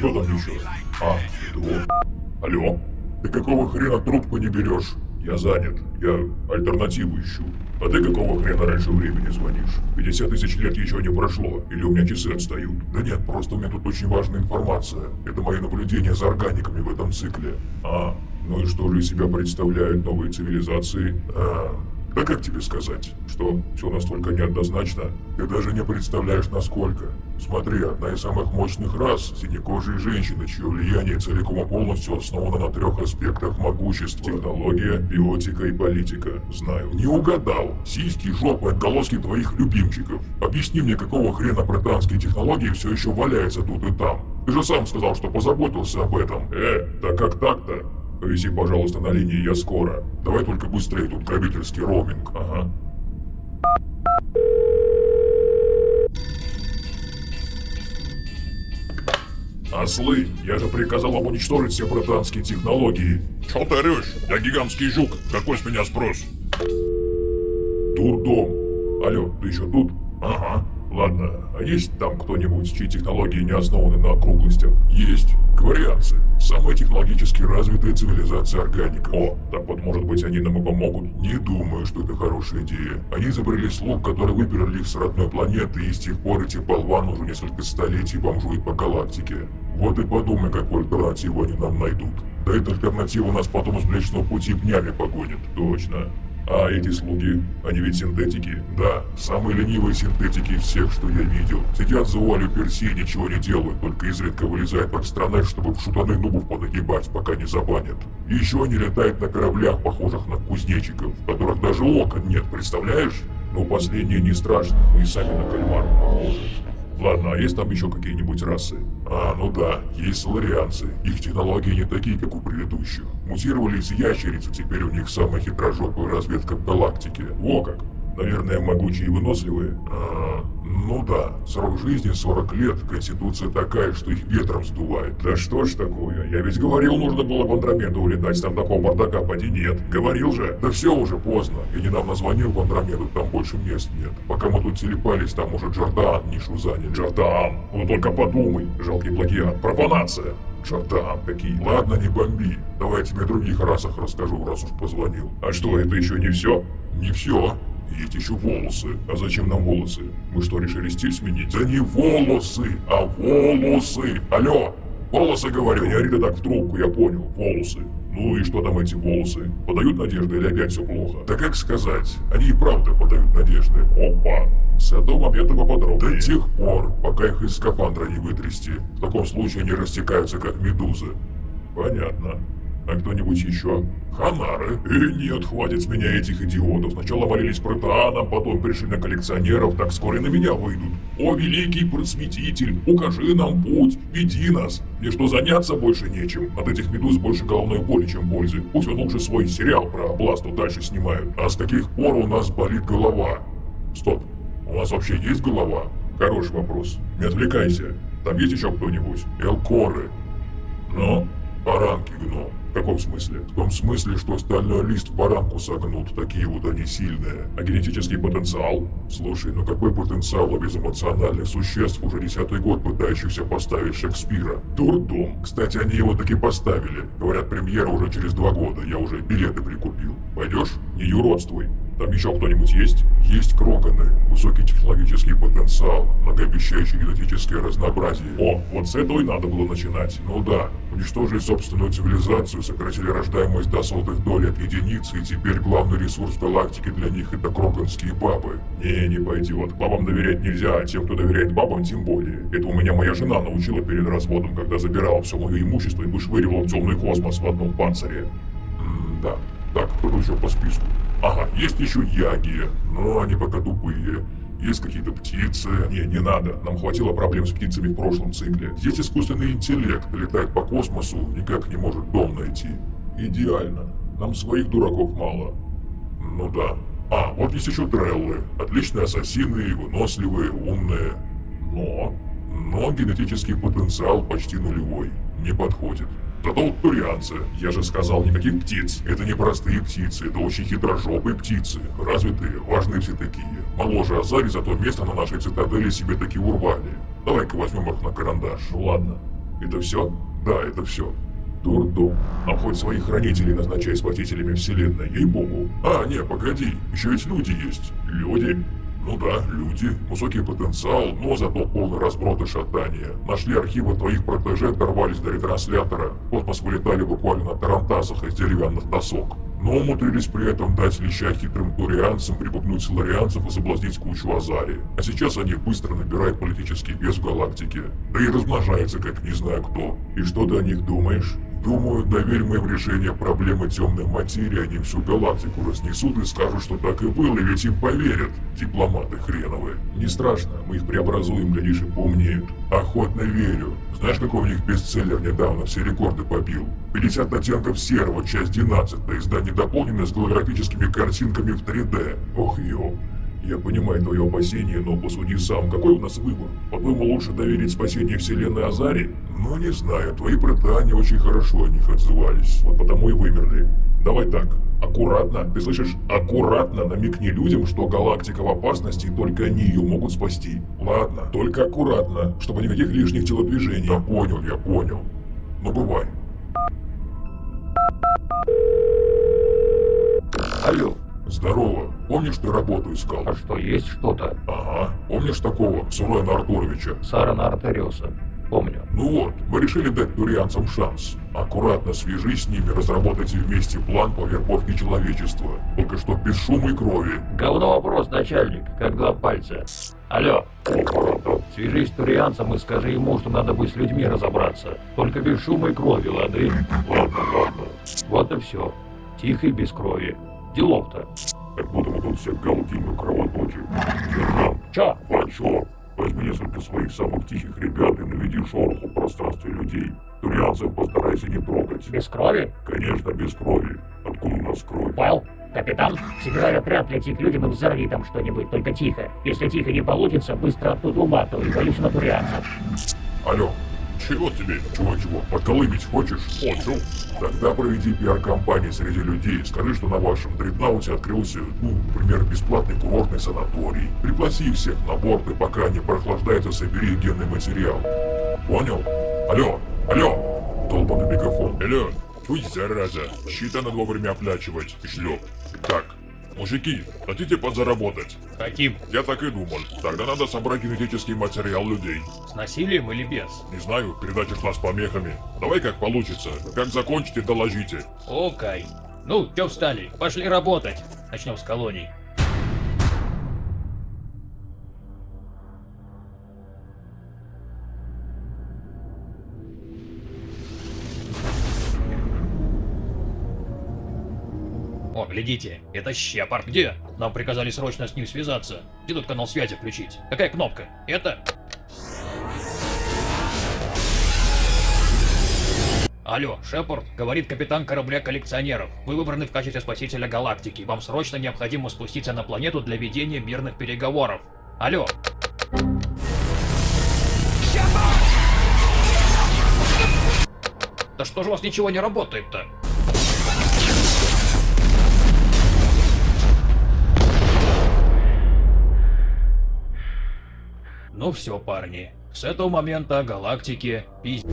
кто там еще? А, вот. Алло? Ты какого хрена трубку не берешь? Я занят. Я альтернативу ищу. А ты какого хрена раньше времени звонишь? 50 тысяч лет еще не прошло. Или у меня часы отстают? Да нет, просто у меня тут очень важная информация. Это мои наблюдения за органиками в этом цикле. А, ну и что же из себя представляют новые цивилизации? А, да как тебе сказать, что все настолько неоднозначно? Ты даже не представляешь насколько. Смотри, одна из самых мощных рас – синекожие женщины, чье влияние целиком и полностью основано на трех аспектах могущества. Технология, биотика и политика. Знаю. Не угадал. Сиськи, жопы, отголоски твоих любимчиков. Объясни мне, какого хрена британские технологии все еще валяются тут и там. Ты же сам сказал, что позаботился об этом. Э, да как так-то? Повези, пожалуйста, на линии, я скоро. Давай только быстрее, тут грабительский роуминг. Ага. Ослы, я же приказал вам уничтожить все британские технологии. Чё ты орёшь? Я гигантский жук. Какой с меня спрос? Дурдом. Алло, ты еще тут? Ага. Ладно, а есть там кто-нибудь, чьи технологии не основаны на округлостях? Есть. Кварианцы. Самая технологически развитая цивилизация органиков. О, так вот, может быть, они нам и помогут? Не думаю, что это хорошая идея. Они изобрели слуг, которые выперли их с родной планеты, и с тех пор эти болваны уже несколько столетий бомжуют по галактике. Вот и подумай, какую альтернативу они нам найдут. Да эта альтернатива нас потом с Млечного Пути днями погонит. Точно. А эти слуги, они ведь синтетики? Да, самые ленивые синтетики всех, что я видел. Сидят за вуалью Персии ничего не делают, только изредка вылезают под страной, чтобы в шутаны нубов понагибать, пока не забанят. И еще они летают на кораблях, похожих на кузнечиков, в которых даже окон нет, представляешь? Но последнее не страшно, мы и сами на кальмаров похожи. Ладно, а есть там еще какие-нибудь расы? А, ну да, есть соларианцы. Их технологии не такие, как у предыдущих. Мутировали из ящериц, и теперь у них самая хитрожопая разведка в галактике. Во как! Наверное, могучие и выносливые? А, ну да, срок жизни 40 лет, конституция такая, что их ветром сдувает. Да что ж такое, я ведь говорил, нужно было Андромеду улетать, там такого бардака поди нет. Говорил же. Да все уже поздно, я недавно звонил в Андромеду, там больше мест нет. Пока мы тут телепались, там уже Джордан нишу занял. Джордан, ну только подумай, жалкий плагиат, профанация. Джордан какие. Ладно, не бомби. Давай я тебе о других расах расскажу, раз уж позвонил. А что, это еще не все? Не все. Есть еще волосы. А зачем нам волосы? Мы что, решили стиль сменить? Да не волосы, а волосы. Алло, волосы говорю. Ори ты так в трубку, я понял. Волосы. Ну и что там эти волосы? Подают надежды или опять все плохо? Да как сказать, они и правда подают надежды. Опа! С этого момента поподробнее. До тех пор, пока их из скафандра не вытрясти. В таком случае они растекаются как медузы. Понятно. А кто-нибудь еще? Ханары? И нет, хватит с меня этих идиотов. Сначала молились протеанам, потом пришли на коллекционеров, так скоро и на меня выйдут. О, великий просветитель, укажи нам путь, веди нас. Мне что, заняться больше нечем? От этих медуз больше головной боли, чем пользы. Пусть он лучше свой сериал про Бласту дальше снимают. А с каких пор у нас болит голова? Стоп, у нас вообще есть голова? Хороший вопрос. Не отвлекайся. Там есть еще кто-нибудь? Элкоры. Ну, баранки гном. В каком смысле? В том смысле, что стальной лист в баранку согнут, такие вот они сильные. А генетический потенциал? Слушай, ну какой потенциал у безэмоциональных существ, уже десятый год пытающихся поставить Шекспира? Дурдом. Кстати, они его таки поставили. Говорят, премьера уже через два года, я уже билеты прикупил. Пойдешь? Не юродствуй. Там еще кто-нибудь есть? Есть кроконы, высокий технологический потенциал, многообещающее генетическое разнообразие. О, вот с этого и надо было начинать. Ну да, уничтожили собственную цивилизацию, сократили рождаемость до сотых доль от единицы, и теперь главный ресурс галактики для них это кроконские бабы. Не, не пойдет. Бабам доверять нельзя, а тем, кто доверяет бабам, тем более. Это у меня моя жена научила перед разводом, когда забирала все мое имущество и вышвыривала в темный космос в одном панцире. М да. Так, кто еще по списку? Ага, есть еще яги, но они пока тупые. Есть какие-то птицы. Не, не надо. Нам хватило проблем с птицами в прошлом цикле. Здесь искусственный интеллект летает по космосу, никак не может дом найти. Идеально. Нам своих дураков мало. Ну да. А, вот есть еще треллы. Отличные ассасины, выносливые, умные. Но... Но генетический потенциал почти нулевой. Не подходит. Зато турианцы, я же сказал, никаких птиц. Это не простые птицы, это очень хитрожопые птицы. Развитые, важные все такие. Моложе Азари, зато место на нашей цитадели себе таки урвали. Давай-ка возьмем их на карандаш. Ну ладно. Это все? Да, это все. Дурдом. Нам хоть своих хранителей назначай спасителями вселенной, ей-богу. А, не, погоди, еще ведь люди есть. Люди? Ну да, люди. Высокий потенциал, но зато полный разброд и шатания. Нашли архивы твоих протеже, дорвались до ретранслятора. В космос вылетали буквально на тарантасах из деревянных досок. Но умудрились при этом дать леща хитрым турианцам, припугнуть соларианцев и соблазнить кучу Азари. А сейчас они быстро набирают политический вес в галактике. Да и размножаются, как не знаю кто. И что ты о них думаешь? Думаю, доверь мы им проблемы темной материи, они всю галактику разнесут и скажут, что так и было, и ведь им поверят, дипломаты хреновые. Не страшно, мы их преобразуем, глядишь, и поумнеют. Охотно верю. Знаешь, какой у них бестселлер недавно все рекорды побил? 50 оттенков серого, часть 12, издание дополненное с голографическими картинками в 3D. Ох, ёп. Я понимаю твое опасение, но посуди сам, какой у нас выбор? По-твоему, лучше доверить спасение вселенной Азари? Ну, не знаю, твои протане очень хорошо о них отзывались, вот потому и вымерли. Давай так, аккуратно, ты слышишь, аккуратно намекни людям, что галактика в опасности и только они ее могут спасти. Ладно, только аккуратно, чтобы никаких лишних телодвижений. Да понял, я понял. Ну, бывай. Алло, Здорово. Помнишь, ты работу искал? а что, есть что-то? Ага. Помнишь такого, Сурена Артуровича? Сарана Артериуса. Помню. Ну вот, мы решили дать турианцам шанс. Аккуратно свяжись с ними, разработайте вместе план по вербовке человечества. Только что без шума и крови. Говно вопрос, начальник, как два пальца. Алло, свяжись с турианцем и скажи ему, что надо бы с людьми разобраться. Только без шума и крови, лады? Ладно, ладно. Вот и все. Тихо и без крови. Делов-то. Так будем мы тут всех галдим и кровоточим. Сержант, Чё? Фанчо, возьми несколько своих самых тихих ребят и наведи шороху в пространстве людей. Турианцев постарайся не трогать. Без крови? Конечно, без крови. Откуда у нас кровь? Понял? Капитан, собирай отряд, лети к людям и взорви там что-нибудь, только тихо. Если тихо не получится, быстро оттуда уматывай, валюсь на турианцев. Алло, чего тебе? Чего-чего? Подколыбить хочешь? Хочу. Тогда проведи пиар-компанию среди людей. Скажи, что на вашем дреднауте открылся, ну, например, бесплатный курортный санаторий. Пригласи всех на борт, и пока они прохлаждаются, собери генный материал. Понял? Алло, алло! Долбанный мегафон. Алло, Ой, зараза, счета надо вовремя оплачивать, шлеп. Так, мужики, хотите подзаработать? Хотим. Я так и думал. Тогда надо собрать генетический материал людей. С насилием или без? Не знаю, передача шла с помехами. Давай как получится. Как закончите, доложите. Окей. Ну, чё встали? Пошли работать. Начнем с колоний. О, глядите, это Щепард. Где? Нам приказали срочно с ним связаться. Где тут канал связи включить? Какая кнопка? Это? Алло, Шепард, говорит капитан корабля коллекционеров. Вы выбраны в качестве спасителя галактики. Вам срочно необходимо спуститься на планету для ведения мирных переговоров. Алло. Да что же у вас ничего не работает-то? Ну все, парни. С этого момента галактике пиздец.